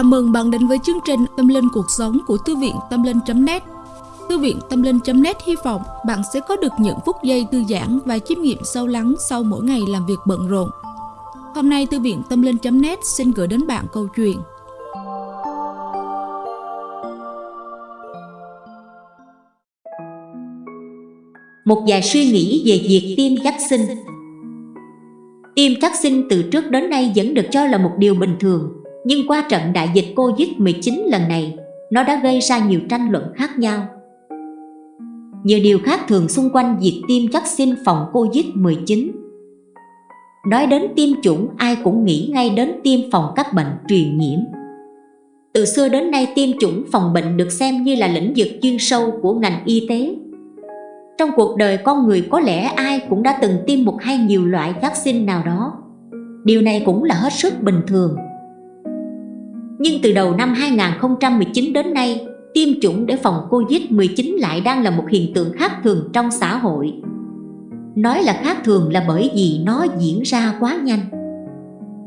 Chào mừng bạn đến với chương trình Tâm Linh Cuộc Sống của Thư viện Tâm Linh.net Thư viện Tâm Linh.net hy vọng bạn sẽ có được những phút giây thư giãn và chiêm nghiệm sâu lắng sau mỗi ngày làm việc bận rộn. Hôm nay, Thư viện Tâm Linh.net xin gửi đến bạn câu chuyện. Một vài suy nghĩ về việc tiêm vaccine. Tiêm vaccine từ trước đến nay vẫn được cho là một điều bình thường nhưng qua trận đại dịch Covid-19 lần này, nó đã gây ra nhiều tranh luận khác nhau. Nhiều điều khác thường xung quanh việc tiêm vaccine phòng Covid-19. Nói đến tiêm chủng, ai cũng nghĩ ngay đến tiêm phòng các bệnh truyền nhiễm. Từ xưa đến nay tiêm chủng phòng bệnh được xem như là lĩnh vực chuyên sâu của ngành y tế. Trong cuộc đời con người có lẽ ai cũng đã từng tiêm một hay nhiều loại vaccine nào đó. Điều này cũng là hết sức bình thường nhưng từ đầu năm 2019 đến nay, tiêm chủng để phòng Covid-19 lại đang là một hiện tượng khác thường trong xã hội. Nói là khác thường là bởi vì nó diễn ra quá nhanh.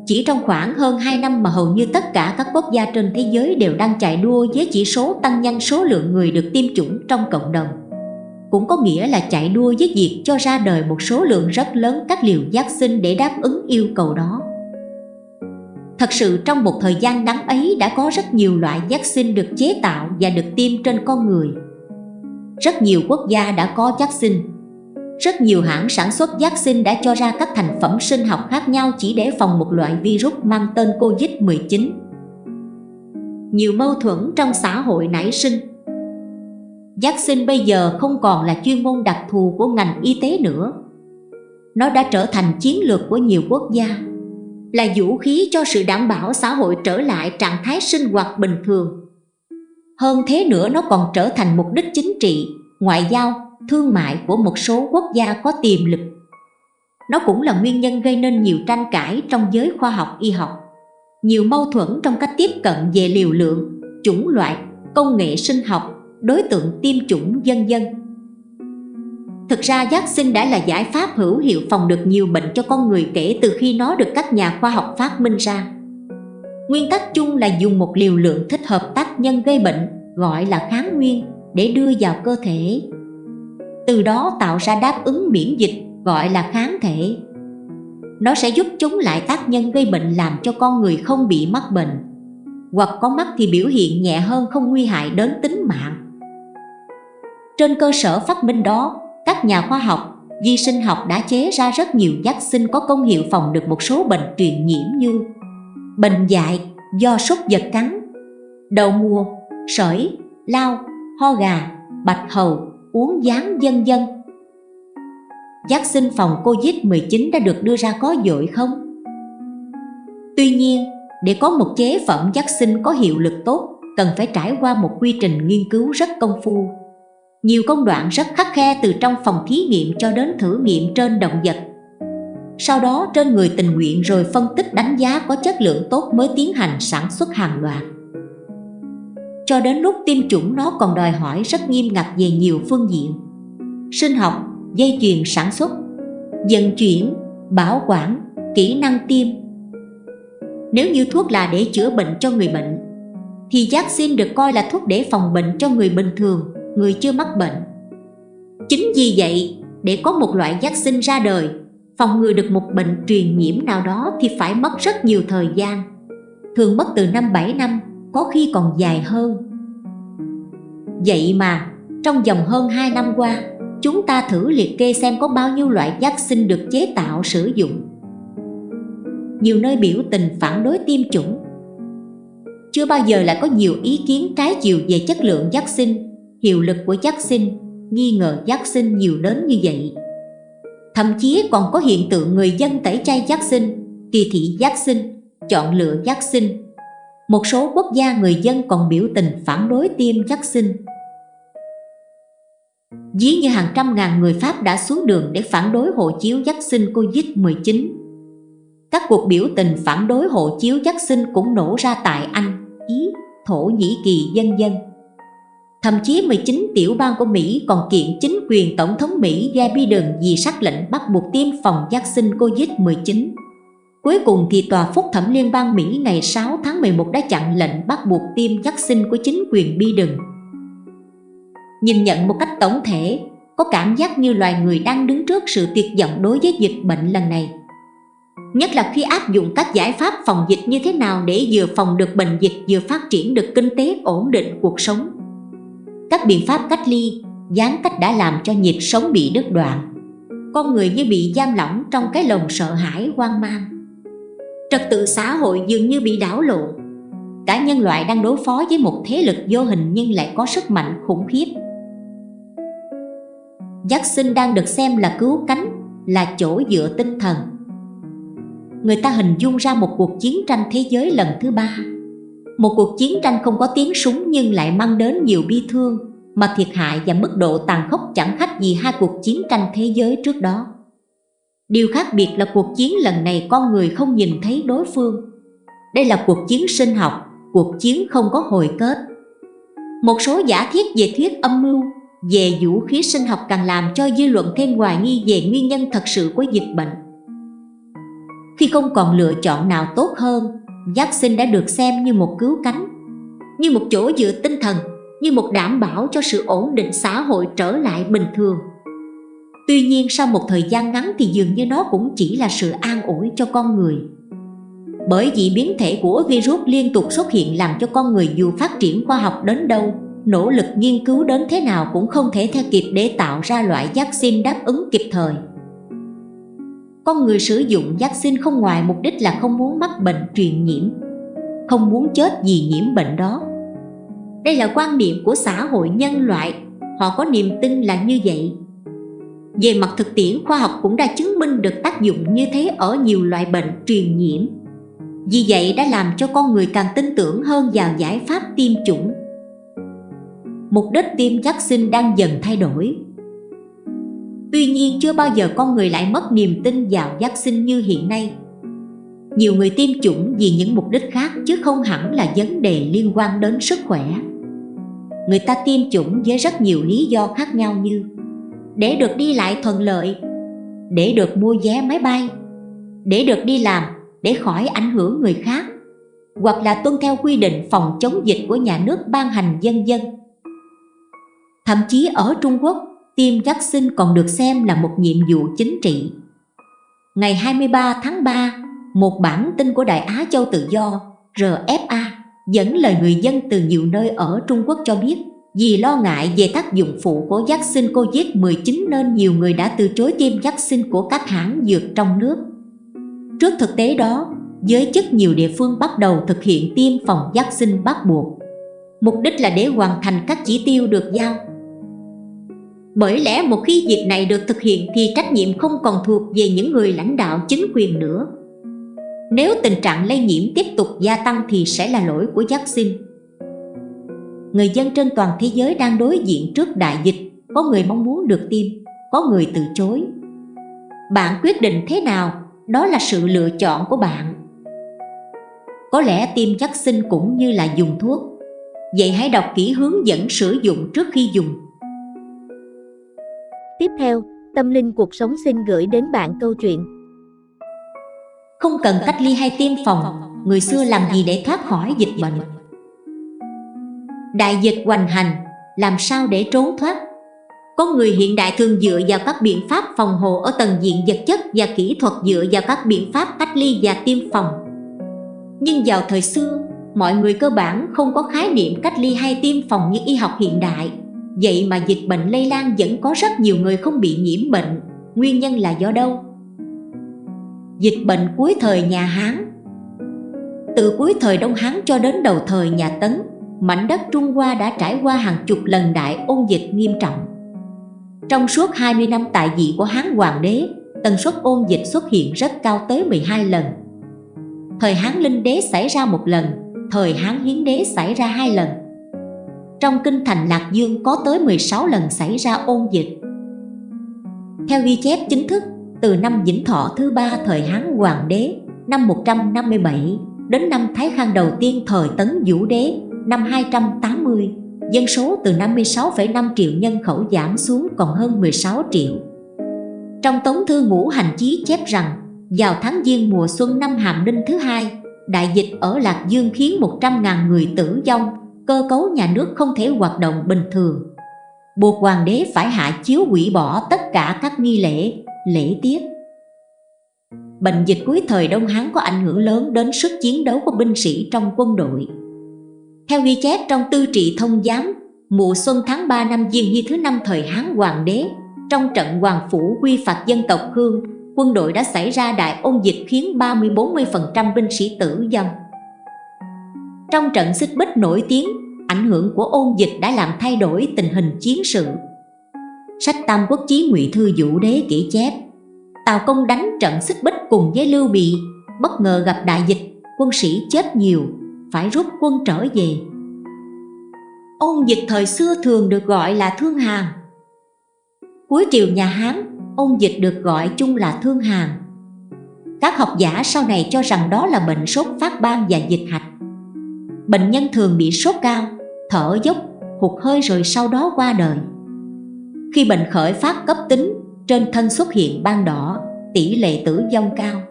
Chỉ trong khoảng hơn 2 năm mà hầu như tất cả các quốc gia trên thế giới đều đang chạy đua với chỉ số tăng nhanh số lượng người được tiêm chủng trong cộng đồng. Cũng có nghĩa là chạy đua với việc cho ra đời một số lượng rất lớn các liều vaccine để đáp ứng yêu cầu đó. Thật sự trong một thời gian ngắn ấy đã có rất nhiều loại vaccine được chế tạo và được tiêm trên con người. Rất nhiều quốc gia đã có vaccine. Rất nhiều hãng sản xuất vaccine đã cho ra các thành phẩm sinh học khác nhau chỉ để phòng một loại virus mang tên Covid-19. Nhiều mâu thuẫn trong xã hội nảy sinh. Vaccine bây giờ không còn là chuyên môn đặc thù của ngành y tế nữa. Nó đã trở thành chiến lược của nhiều quốc gia là vũ khí cho sự đảm bảo xã hội trở lại trạng thái sinh hoạt bình thường. Hơn thế nữa nó còn trở thành mục đích chính trị, ngoại giao, thương mại của một số quốc gia có tiềm lực. Nó cũng là nguyên nhân gây nên nhiều tranh cãi trong giới khoa học y học. Nhiều mâu thuẫn trong cách tiếp cận về liều lượng, chủng loại, công nghệ sinh học, đối tượng tiêm chủng dân dân. Thực ra vaccine đã là giải pháp hữu hiệu phòng được nhiều bệnh cho con người kể từ khi nó được các nhà khoa học phát minh ra. Nguyên tắc chung là dùng một liều lượng thích hợp tác nhân gây bệnh, gọi là kháng nguyên, để đưa vào cơ thể. Từ đó tạo ra đáp ứng miễn dịch, gọi là kháng thể. Nó sẽ giúp chống lại tác nhân gây bệnh làm cho con người không bị mắc bệnh, hoặc có mắc thì biểu hiện nhẹ hơn không nguy hại đến tính mạng. Trên cơ sở phát minh đó, các nhà khoa học, vi sinh học đã chế ra rất nhiều vaccine có công hiệu phòng được một số bệnh truyền nhiễm như bệnh dại do súc vật cắn, đầu mùa, sởi, lao, ho gà, bạch hầu, uống gián dân dân. Vaccine phòng Covid-19 đã được đưa ra có dội không? Tuy nhiên, để có một chế phẩm vaccine có hiệu lực tốt, cần phải trải qua một quy trình nghiên cứu rất công phu nhiều công đoạn rất khắc khe từ trong phòng thí nghiệm cho đến thử nghiệm trên động vật. Sau đó trên người tình nguyện rồi phân tích đánh giá có chất lượng tốt mới tiến hành sản xuất hàng loạt. Cho đến lúc tiêm chủng nó còn đòi hỏi rất nghiêm ngặt về nhiều phương diện. Sinh học, dây chuyền sản xuất, vận chuyển, bảo quản, kỹ năng tiêm. Nếu như thuốc là để chữa bệnh cho người bệnh, thì vaccine được coi là thuốc để phòng bệnh cho người bình thường người chưa mắc bệnh. Chính vì vậy, để có một loại vaccine ra đời, phòng ngừa được một bệnh truyền nhiễm nào đó thì phải mất rất nhiều thời gian. Thường mất từ năm 7 năm, có khi còn dài hơn. Vậy mà, trong vòng hơn 2 năm qua, chúng ta thử liệt kê xem có bao nhiêu loại vaccine được chế tạo sử dụng. Nhiều nơi biểu tình phản đối tiêm chủng. Chưa bao giờ lại có nhiều ý kiến trái chiều về chất lượng vaccine hiệu lực của vaccine, nghi ngờ vaccine nhiều đến như vậy. Thậm chí còn có hiện tượng người dân tẩy chay vaccine, kỳ thị vaccine, chọn lựa vaccine. Một số quốc gia người dân còn biểu tình phản đối tiêm vaccine. dí như hàng trăm ngàn người Pháp đã xuống đường để phản đối hộ chiếu vaccine Covid-19. Các cuộc biểu tình phản đối hộ chiếu vaccine cũng nổ ra tại Anh, Ý, Thổ Nhĩ Kỳ dân dân. Thậm chí 19 tiểu bang của Mỹ còn kiện chính quyền Tổng thống Mỹ Joe Biden vì sắc lệnh bắt buộc tiêm phòng vaccine COVID-19. Cuối cùng thì Tòa Phúc thẩm Liên bang Mỹ ngày 6 tháng 11 đã chặn lệnh bắt buộc tiêm vaccine của chính quyền Biden. Nhìn nhận một cách tổng thể, có cảm giác như loài người đang đứng trước sự tuyệt vọng đối với dịch bệnh lần này. Nhất là khi áp dụng các giải pháp phòng dịch như thế nào để vừa phòng được bệnh dịch vừa phát triển được kinh tế ổn định cuộc sống. Các biện pháp cách ly, gián cách đã làm cho nhịp sống bị đứt đoạn. Con người như bị giam lỏng trong cái lồng sợ hãi hoang mang. Trật tự xã hội dường như bị đảo lộn. Cả nhân loại đang đối phó với một thế lực vô hình nhưng lại có sức mạnh khủng khiếp. Giác sinh đang được xem là cứu cánh, là chỗ dựa tinh thần người ta hình dung ra một cuộc chiến tranh thế giới lần thứ ba một cuộc chiến tranh không có tiếng súng nhưng lại mang đến nhiều bi thương, mà thiệt hại và mức độ tàn khốc chẳng khác gì hai cuộc chiến tranh thế giới trước đó. Điều khác biệt là cuộc chiến lần này con người không nhìn thấy đối phương. Đây là cuộc chiến sinh học, cuộc chiến không có hồi kết. Một số giả thiết về thuyết âm mưu, về vũ khí sinh học càng làm cho dư luận thêm hoài nghi về nguyên nhân thật sự của dịch bệnh. Khi không còn lựa chọn nào tốt hơn giác sinh đã được xem như một cứu cánh, như một chỗ dựa tinh thần, như một đảm bảo cho sự ổn định xã hội trở lại bình thường. Tuy nhiên, sau một thời gian ngắn thì dường như nó cũng chỉ là sự an ủi cho con người. Bởi vì biến thể của virus liên tục xuất hiện làm cho con người dù phát triển khoa học đến đâu, nỗ lực nghiên cứu đến thế nào cũng không thể theo kịp để tạo ra loại vaccine đáp ứng kịp thời con người sử dụng vaccine không ngoài mục đích là không muốn mắc bệnh truyền nhiễm, không muốn chết vì nhiễm bệnh đó. Đây là quan niệm của xã hội nhân loại, họ có niềm tin là như vậy. Về mặt thực tiễn, khoa học cũng đã chứng minh được tác dụng như thế ở nhiều loại bệnh truyền nhiễm. Vì vậy đã làm cho con người càng tin tưởng hơn vào giải pháp tiêm chủng. Mục đích tiêm vaccine đang dần thay đổi. Tuy nhiên, chưa bao giờ con người lại mất niềm tin vào vaccine như hiện nay. Nhiều người tiêm chủng vì những mục đích khác, chứ không hẳn là vấn đề liên quan đến sức khỏe. Người ta tiêm chủng với rất nhiều lý do khác nhau như Để được đi lại thuận lợi, Để được mua vé máy bay, Để được đi làm, Để khỏi ảnh hưởng người khác, Hoặc là tuân theo quy định phòng chống dịch của nhà nước ban hành dân dân. Thậm chí ở Trung Quốc tiêm vaccine còn được xem là một nhiệm vụ chính trị. Ngày 23 tháng 3, một bản tin của Đại Á Châu Tự Do RFA dẫn lời người dân từ nhiều nơi ở Trung Quốc cho biết vì lo ngại về tác dụng phụ của vaccine COVID-19 nên nhiều người đã từ chối tiêm vaccine của các hãng dược trong nước. Trước thực tế đó, giới chức nhiều địa phương bắt đầu thực hiện tiêm phòng vaccine bắt buộc. Mục đích là để hoàn thành các chỉ tiêu được giao bởi lẽ một khi việc này được thực hiện thì trách nhiệm không còn thuộc về những người lãnh đạo chính quyền nữa. Nếu tình trạng lây nhiễm tiếp tục gia tăng thì sẽ là lỗi của vaccine. Người dân trên toàn thế giới đang đối diện trước đại dịch, có người mong muốn được tiêm, có người từ chối. Bạn quyết định thế nào, đó là sự lựa chọn của bạn. Có lẽ tiêm vaccine cũng như là dùng thuốc, vậy hãy đọc kỹ hướng dẫn sử dụng trước khi dùng Tiếp theo, Tâm Linh Cuộc Sống xin gửi đến bạn câu chuyện Không cần cách ly hay tiêm phòng, người xưa làm gì để thoát khỏi dịch bệnh? Đại dịch hoành hành, làm sao để trốn thoát? có người hiện đại thường dựa vào các biện pháp phòng hộ ở tầng diện vật chất và kỹ thuật dựa vào các biện pháp cách ly và tiêm phòng. Nhưng vào thời xưa, mọi người cơ bản không có khái niệm cách ly hay tiêm phòng như y học hiện đại Vậy mà dịch bệnh lây lan vẫn có rất nhiều người không bị nhiễm bệnh. Nguyên nhân là do đâu? Dịch bệnh cuối thời nhà Hán. Từ cuối thời Đông Hán cho đến đầu thời nhà Tấn, Mảnh đất Trung Hoa đã trải qua hàng chục lần đại ôn dịch nghiêm trọng. Trong suốt 20 năm tại vị của Hán Hoàng đế, Tần suất ôn dịch xuất hiện rất cao tới 12 lần. Thời Hán Linh đế xảy ra một lần, Thời Hán Hiến đế xảy ra hai lần trong kinh thành Lạc Dương có tới 16 lần xảy ra ôn dịch. Theo ghi chép chính thức, từ năm Vĩnh Thọ thứ ba thời Hán Hoàng đế năm 157 đến năm Thái Khang đầu tiên thời Tấn Vũ đế năm 280, dân số từ 56,5 triệu nhân khẩu giảm xuống còn hơn 16 triệu. Trong Tống Thư Ngũ Hành Chí chép rằng, Vào tháng Giêng mùa xuân năm Hàm Ninh thứ hai, đại dịch ở Lạc Dương khiến 100.000 người tử vong, cơ cấu nhà nước không thể hoạt động bình thường. Buộc hoàng đế phải hạ chiếu hủy bỏ tất cả các nghi lễ, lễ tiết. Bệnh dịch cuối thời Đông Hán có ảnh hưởng lớn đến sức chiến đấu của binh sĩ trong quân đội. Theo ghi chép trong tư trị thông giám, mùa xuân tháng 3 năm Diên Hy thứ năm thời Hán Hoàng đế, trong trận Hoàng Phủ quy phạt dân tộc Hương, quân đội đã xảy ra đại ôn dịch khiến 30-40% binh sĩ tử vong. Trong trận xích bích nổi tiếng, ảnh hưởng của ôn dịch đã làm thay đổi tình hình chiến sự. Sách Tam Quốc Chí Ngụy Thư Vũ Đế kể chép, Tào Công đánh trận xích bích cùng với Lưu Bị, bất ngờ gặp đại dịch, quân sĩ chết nhiều, phải rút quân trở về. Ôn dịch thời xưa thường được gọi là thương hàn. Cuối triều nhà Hán, ôn dịch được gọi chung là thương hàn. Các học giả sau này cho rằng đó là bệnh sốt phát ban và dịch hạch. Bệnh nhân thường bị sốt cao, thở dốc, hụt hơi rồi sau đó qua đời. Khi bệnh khởi phát cấp tính, trên thân xuất hiện ban đỏ, tỷ lệ tử vong cao.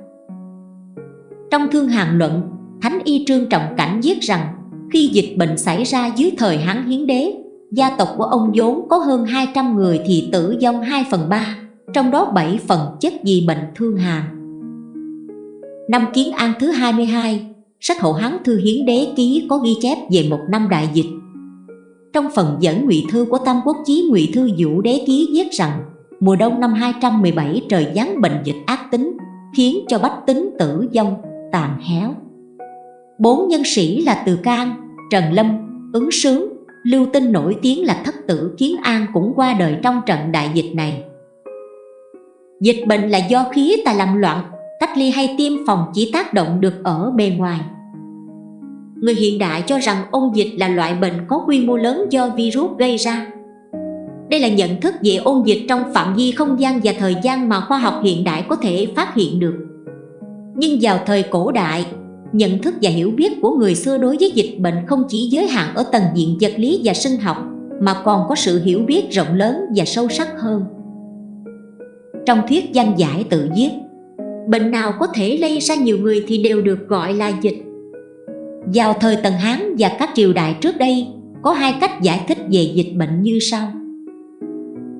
Trong thương hàn luận, Thánh Y Trương Trọng Cảnh viết rằng khi dịch bệnh xảy ra dưới thời Hán Hiến Đế, gia tộc của ông vốn có hơn 200 người thì tử vong 2 phần 3, trong đó 7 phần chết vì bệnh thương hàn. Năm Kiến An thứ 22, sách Hậu Hán Thư Hiến Đế Ký có ghi chép về một năm đại dịch. Trong phần dẫn ngụy thư của Tam Quốc Chí ngụy thư Vũ Đế Ký viết rằng mùa đông năm 217 trời giáng bệnh dịch ác tính, khiến cho bách tính tử vong, tàn héo. Bốn nhân sĩ là Từ Can, Trần Lâm, Ứng Sướng, Lưu Tinh nổi tiếng là thất tử Kiến An cũng qua đời trong trận đại dịch này. Dịch bệnh là do khí tà làm loạn, cách ly hay tiêm phòng chỉ tác động được ở bề ngoài. Người hiện đại cho rằng ôn dịch là loại bệnh có quy mô lớn do virus gây ra. Đây là nhận thức về ôn dịch trong phạm vi không gian và thời gian mà khoa học hiện đại có thể phát hiện được. Nhưng vào thời cổ đại, nhận thức và hiểu biết của người xưa đối với dịch bệnh không chỉ giới hạn ở tầng diện vật lý và sinh học, mà còn có sự hiểu biết rộng lớn và sâu sắc hơn. Trong thuyết danh giải tự viết, bệnh nào có thể lây ra nhiều người thì đều được gọi là dịch. Vào thời Tần Hán và các triều đại trước đây, có hai cách giải thích về dịch bệnh như sau.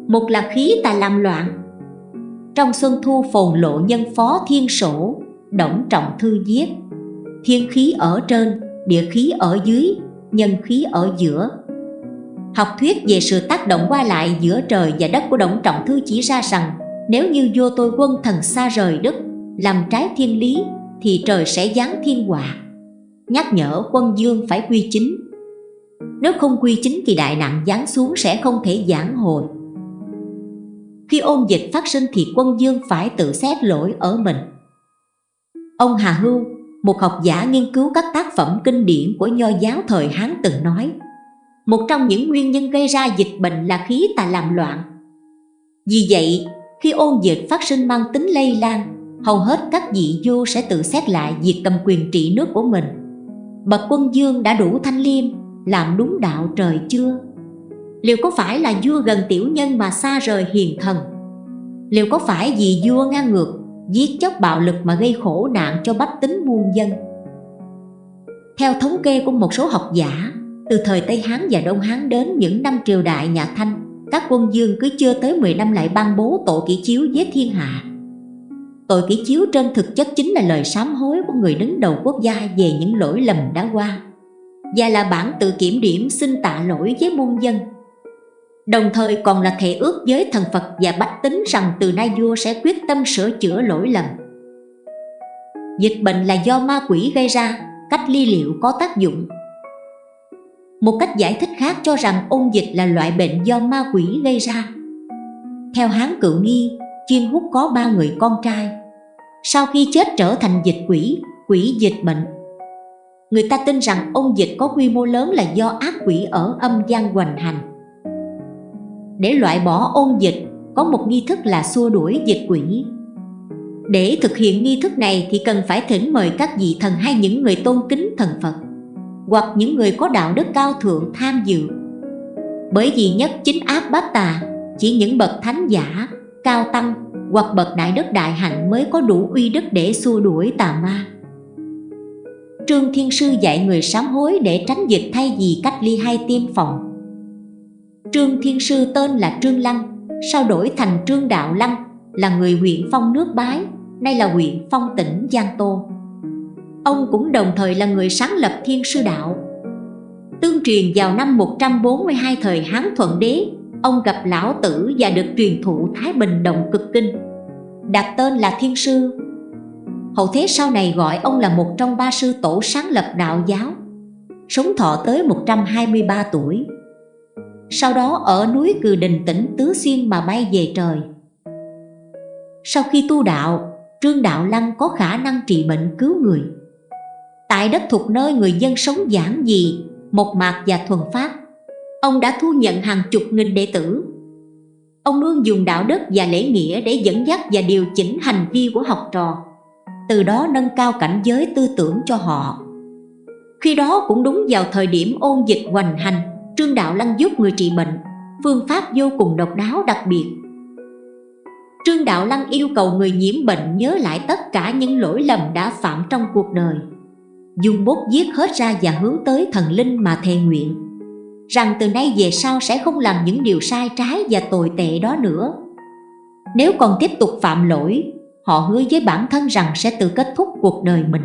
Một là khí tà làm loạn. Trong xuân thu phồn lộ nhân phó thiên sổ, động trọng thư viết, thiên khí ở trên, địa khí ở dưới, nhân khí ở giữa. Học thuyết về sự tác động qua lại giữa trời và đất của Động Trọng Thư chỉ ra rằng nếu như vua tôi quân thần xa rời đất, làm trái thiên lý thì trời sẽ giáng thiên họa. Nhắc nhở quân dương phải quy chính. Nếu không quy chính thì đại nạn giáng xuống sẽ không thể giảng hồi. Khi ôn dịch phát sinh thì quân dương phải tự xét lỗi ở mình. Ông Hà Hưu, một học giả nghiên cứu các tác phẩm kinh điển của nho giáo thời Hán từng nói Một trong những nguyên nhân gây ra dịch bệnh là khí tà làm loạn Vì vậy, khi ôn dịch phát sinh mang tính lây lan Hầu hết các vị vua sẽ tự xét lại việc cầm quyền trị nước của mình Bậc quân dương đã đủ thanh liêm, làm đúng đạo trời chưa? Liệu có phải là vua gần tiểu nhân mà xa rời hiền thần? Liệu có phải vì vua ngang ngược giết chóc bạo lực mà gây khổ nạn cho bách tính muôn dân. Theo thống kê của một số học giả, từ thời Tây Hán và Đông Hán đến những năm triều đại nhà Thanh, các quân dương cứ chưa tới 10 năm lại ban bố tổ kỷ chiếu với thiên hạ. Tội kỷ chiếu trên thực chất chính là lời sám hối của người đứng đầu quốc gia về những lỗi lầm đã qua và là bản tự kiểm điểm xin tạ lỗi với muôn dân Đồng thời còn là thể ước với thần Phật và bách tính rằng từ nay vua sẽ quyết tâm sửa chữa lỗi lầm. Dịch bệnh là do ma quỷ gây ra, cách ly liệu có tác dụng. Một cách giải thích khác cho rằng ôn dịch là loại bệnh do ma quỷ gây ra. Theo Hán Cựu Nghi, Chuyên Hút có ba người con trai. Sau khi chết trở thành dịch quỷ, quỷ dịch bệnh. Người ta tin rằng ôn dịch có quy mô lớn là do ác quỷ ở âm gian hoành hành. Để loại bỏ ôn dịch có một nghi thức là xua đuổi dịch quỷ. Để thực hiện nghi thức này thì cần phải thỉnh mời các vị thần hay những người tôn kính thần Phật hoặc những người có đạo đức cao thượng tham dự. Bởi vì nhất chính áp bát tà chỉ những bậc thánh giả cao tăng hoặc bậc đại đức đại hạnh mới có đủ uy đức để xua đuổi tà ma Trương Thiên Sư dạy người sám hối để tránh dịch thay vì cách ly hay tiêm phòng Trương Thiên Sư tên là Trương Lăng, sau đổi thành Trương Đạo Lăng, là người huyện Phong nước Bái, nay là huyện Phong tỉnh Giang Tô. Ông cũng đồng thời là người sáng lập Thiên Sư Đạo. Tương truyền vào năm 142 thời Hán Thuận Đế, ông gặp Lão Tử và được truyền thụ Thái Bình Động Cực Kinh. Đặt tên là Thiên Sư. Hậu thế sau này gọi ông là một trong ba sư tổ sáng lập đạo giáo. Sống thọ tới 123 tuổi sau đó ở núi Cừ Đình tỉnh Tứ Xuyên mà bay về trời. Sau khi tu đạo, Trương Đạo Lăng có khả năng trị bệnh cứu người. Tại đất thuộc nơi người dân sống giản dị, mộc mạc và thuần phát, ông đã thu nhận hàng chục nghìn đệ tử. Ông luôn dùng đạo đức và lễ nghĩa để dẫn dắt và điều chỉnh hành vi của học trò, từ đó nâng cao cảnh giới tư tưởng cho họ. Khi đó cũng đúng vào thời điểm ôn dịch hoành hành, Trương Đạo Lăng giúp người trị bệnh Phương pháp vô cùng độc đáo đặc biệt Trương Đạo Lăng yêu cầu người nhiễm bệnh nhớ lại tất cả những lỗi lầm đã phạm trong cuộc đời Dùng bút viết hết ra và hướng tới thần linh mà thề nguyện Rằng từ nay về sau sẽ không làm những điều sai trái và tồi tệ đó nữa. Nếu còn tiếp tục phạm lỗi Họ hứa với bản thân rằng sẽ tự kết thúc cuộc đời mình.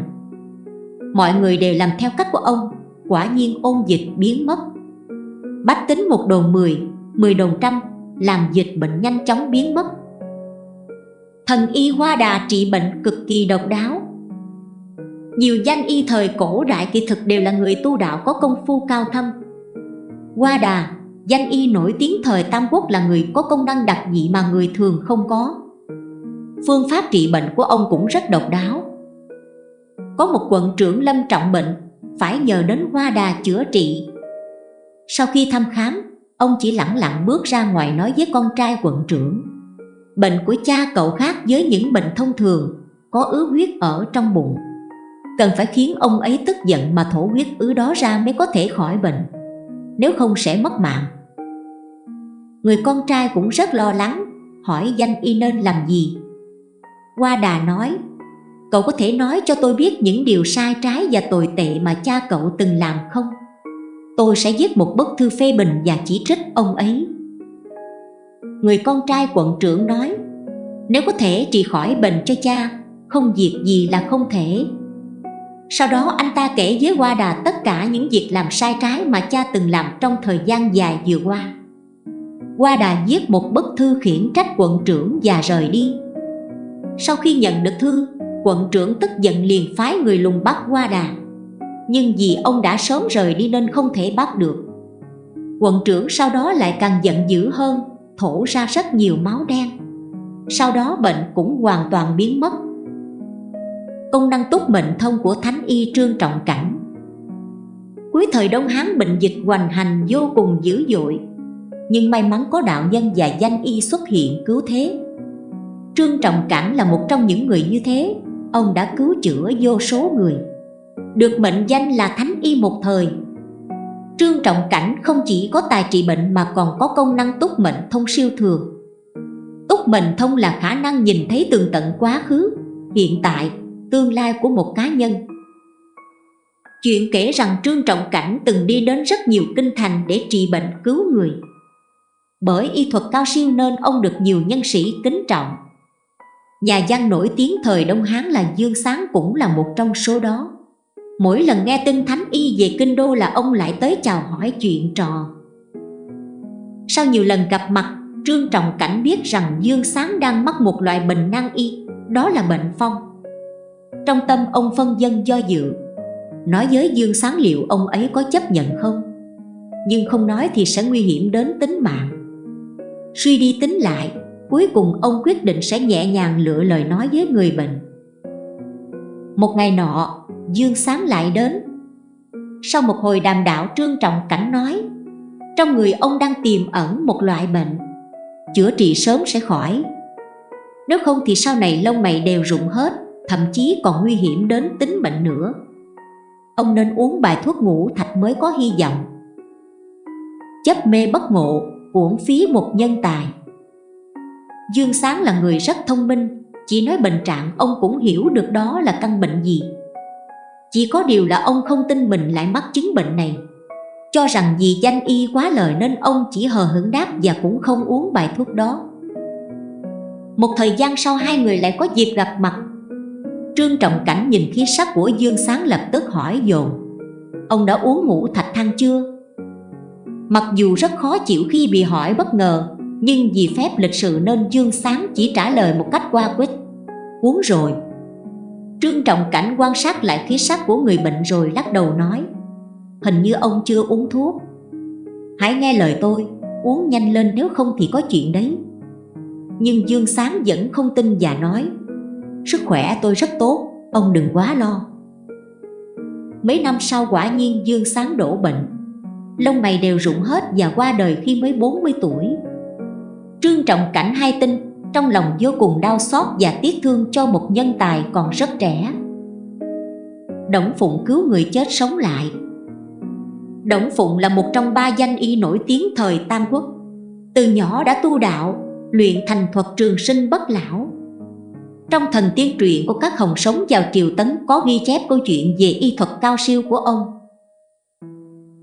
Mọi người đều làm theo cách của ông Quả nhiên ôn dịch biến mất. Bách tính một đồn 10, 10 đồn trăm Làm dịch bệnh nhanh chóng biến mất. Thần y Hoa Đà trị bệnh cực kỳ độc đáo. Nhiều danh y thời cổ đại kỳ thực đều là người tu đạo có công phu cao thâm. Qua Đà, danh y nổi tiếng thời Tam Quốc là người có công năng đặc dị mà người thường không có. Phương pháp trị bệnh của ông cũng rất độc đáo. Có một quận trưởng lâm trọng bệnh Phải nhờ đến Hoa Đà chữa trị. Sau khi thăm khám, ông chỉ lặng lặng bước ra ngoài nói với con trai quận trưởng Bệnh của cha cậu khác với những bệnh thông thường, có ứ huyết ở trong bụng. Cần phải khiến ông ấy tức giận mà thổ huyết ứ đó ra mới có thể khỏi bệnh. Nếu không sẽ mất mạng. Người con trai cũng rất lo lắng, hỏi danh y nên làm gì. Qua đà nói Cậu có thể nói cho tôi biết những điều sai trái và tồi tệ mà cha cậu từng làm không? tôi sẽ viết một bức thư phê bình và chỉ trích ông ấy. Người con trai quận trưởng nói nếu có thể trị khỏi bệnh cho cha không việc gì là không thể sau đó anh ta kể với Hoa Đà tất cả những việc làm sai trái mà cha từng làm trong thời gian dài vừa qua. Hoa Đà viết một bức thư khiển trách quận trưởng và rời đi. Sau khi nhận được thư, quận trưởng tức giận liền phái người lùng bắt Hoa Đà. Nhưng vì ông đã sớm rời đi nên không thể bắt được. Quận trưởng sau đó lại càng giận dữ hơn thổ ra rất nhiều máu đen. Sau đó bệnh cũng hoàn toàn biến mất công năng túc mệnh thông của thánh y trương trọng cảnh. Cuối thời đông hán bệnh dịch hoành hành vô cùng dữ dội. Nhưng may mắn có đạo nhân và danh y xuất hiện cứu thế. Trương trọng cảnh là một trong những người như thế. Ông đã cứu chữa vô số người. Được mệnh danh là thánh y một thời. Trương Trọng Cảnh không chỉ có tài trị bệnh mà còn có công năng túc mệnh thông siêu thường. Túc mệnh thông là khả năng nhìn thấy tường tận quá khứ, hiện tại, tương lai của một cá nhân. Chuyện kể rằng Trương Trọng Cảnh từng đi đến rất nhiều kinh thành để trị bệnh cứu người. Bởi y thuật cao siêu nên ông được nhiều nhân sĩ kính trọng. Nhà văn nổi tiếng thời Đông Hán là Dương Sáng cũng là một trong số đó. Mỗi lần nghe tin Thánh Y về Kinh Đô là ông lại tới chào hỏi chuyện trò. Sau nhiều lần gặp mặt, Trương Trọng Cảnh biết rằng Dương Sáng đang mắc một loại bệnh nan y Đó là bệnh phong. Trong tâm ông phân dân do dự. Nói với Dương Sáng liệu ông ấy có chấp nhận không? Nhưng không nói thì sẽ nguy hiểm đến tính mạng. Suy đi tính lại Cuối cùng ông quyết định sẽ nhẹ nhàng lựa lời nói với người bệnh. Một ngày nọ, Dương Sáng lại đến. Sau một hồi đàm đạo trương trọng cảnh nói Trong người ông đang tiềm ẩn một loại bệnh. Chữa trị sớm sẽ khỏi. Nếu không thì sau này lông mày đều rụng hết. Thậm chí còn nguy hiểm đến tính mệnh nữa. Ông nên uống bài thuốc ngủ thạch mới có hy vọng. Chấp mê bất ngộ, uổng phí một nhân tài. Dương Sáng là người rất thông minh Chỉ nói bệnh trạng ông cũng hiểu được đó là căn bệnh gì. Chỉ có điều là ông không tin mình lại mắc chứng bệnh này. Cho rằng vì danh y quá lời nên ông chỉ hờ hững đáp và cũng không uống bài thuốc đó. Một thời gian sau hai người lại có dịp gặp mặt. Trương Trọng Cảnh nhìn khí sắc của Dương Sáng lập tức hỏi dồn. Ông đã uống ngũ thạch thang chưa? Mặc dù rất khó chịu khi bị hỏi bất ngờ, Nhưng vì phép lịch sự nên Dương Sáng chỉ trả lời một cách qua quyết Uống rồi. Trương Trọng Cảnh quan sát lại khí sắc của người bệnh rồi lắc đầu nói, Hình như ông chưa uống thuốc. Hãy nghe lời tôi, Uống nhanh lên nếu không thì có chuyện đấy. Nhưng Dương Sáng vẫn không tin và nói Sức khỏe tôi rất tốt Ông đừng quá lo. Mấy năm sau quả nhiên Dương Sáng đổ bệnh. Lông mày đều rụng hết và qua đời khi mới 40 tuổi. Trương Trọng Cảnh hai tin Trong lòng vô cùng đau xót và tiếc thương cho một nhân tài còn rất trẻ. Đổng Phụng cứu người chết sống lại. Đổng Phụng là một trong ba danh y nổi tiếng thời Tam Quốc. Từ nhỏ đã tu đạo, luyện thành thuật trường sinh bất lão trong thần tiên truyện của các hồng sống vào triều tấn có ghi chép câu chuyện về y thuật cao siêu của ông.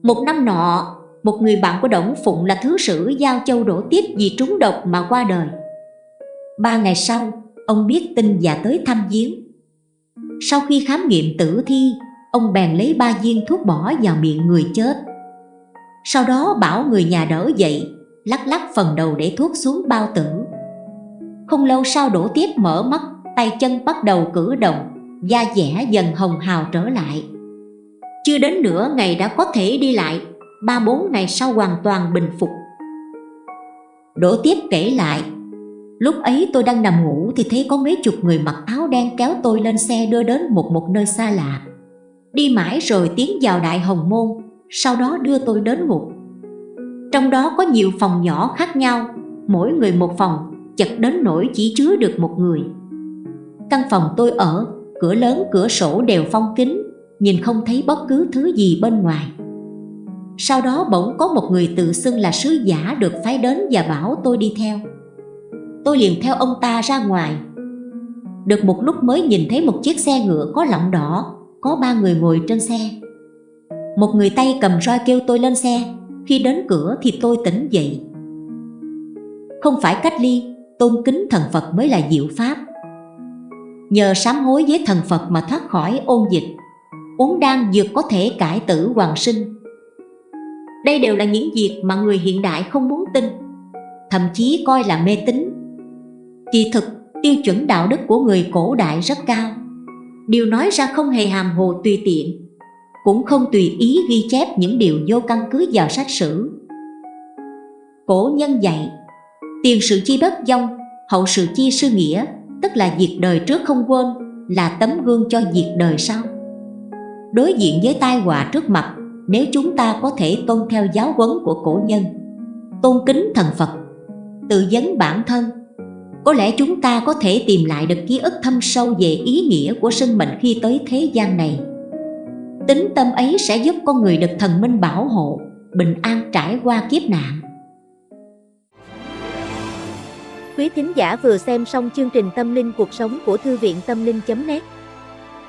Một năm nọ, một người bạn của Đổng Phụng là thứ sử Giao Châu đổ tiếp vì trúng độc mà qua đời. Ba ngày sau, ông biết tin và tới thăm giếng. Sau khi khám nghiệm tử thi, ông bèn lấy ba viên thuốc bỏ vào miệng người chết. Sau đó bảo người nhà đỡ dậy, lắc lắc phần đầu để thuốc xuống bao tử. Không lâu sau đổ tiếp mở mắt tay chân bắt đầu cử động, da dẻ dần hồng hào trở lại. Chưa đến nửa ngày đã có thể đi lại, ba bốn ngày sau hoàn toàn bình phục. Đỗ tiếp kể lại, lúc ấy tôi đang nằm ngủ thì thấy có mấy chục người mặc áo đen kéo tôi lên xe đưa đến một một nơi xa lạ. Đi mãi rồi tiến vào đại hồng môn, sau đó đưa tôi đến ngục. Trong đó có nhiều phòng nhỏ khác nhau, mỗi người một phòng, chật đến nỗi chỉ chứa được một người. Căn phòng tôi ở, cửa lớn cửa sổ đều phong kín, nhìn không thấy bất cứ thứ gì bên ngoài. Sau đó bỗng có một người tự xưng là sứ giả được phái đến và bảo tôi đi theo. Tôi liền theo ông ta ra ngoài. Được một lúc mới nhìn thấy một chiếc xe ngựa có lọng đỏ, có ba người ngồi trên xe. Một người tay cầm roi kêu tôi lên xe, khi đến cửa thì tôi tỉnh dậy. Không phải cách ly, tôn kính thần Phật mới là diệu pháp nhờ sám hối với thần Phật mà thoát khỏi ôn dịch. Uống đan dược có thể cải tử hoàng sinh. Đây đều là những việc mà người hiện đại không muốn tin, thậm chí coi là mê tín. Kỳ thực, tiêu chuẩn đạo đức của người cổ đại rất cao. Điều nói ra không hề hàm hồ tùy tiện, cũng không tùy ý ghi chép những điều vô căn cứ vào sách sử. Cổ nhân dạy, tiền sự chi bất dông, hậu sự chi sư nghĩa, tức là việc đời trước không quên, là tấm gương cho việc đời sau. Đối diện với tai họa trước mặt, nếu chúng ta có thể tôn theo giáo huấn của cổ nhân, tôn kính thần Phật, tự vấn bản thân, có lẽ chúng ta có thể tìm lại được ký ức thâm sâu về ý nghĩa của sinh mệnh khi tới thế gian này. Tính tâm ấy sẽ giúp con người được thần minh bảo hộ, bình an trải qua kiếp nạn. Quý thính giả vừa xem xong chương trình Tâm linh cuộc sống của Thư viện Tâm linh.net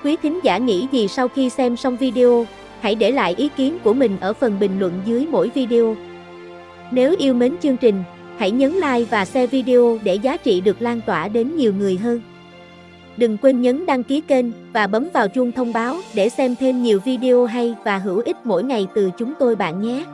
Quý thính giả nghĩ gì sau khi xem xong video, hãy để lại ý kiến của mình ở phần bình luận dưới mỗi video. Nếu yêu mến chương trình, hãy nhấn like và share video để giá trị được lan tỏa đến nhiều người hơn. Đừng quên nhấn đăng ký kênh và bấm vào chuông thông báo để xem thêm nhiều video hay và hữu ích mỗi ngày từ chúng tôi bạn nhé.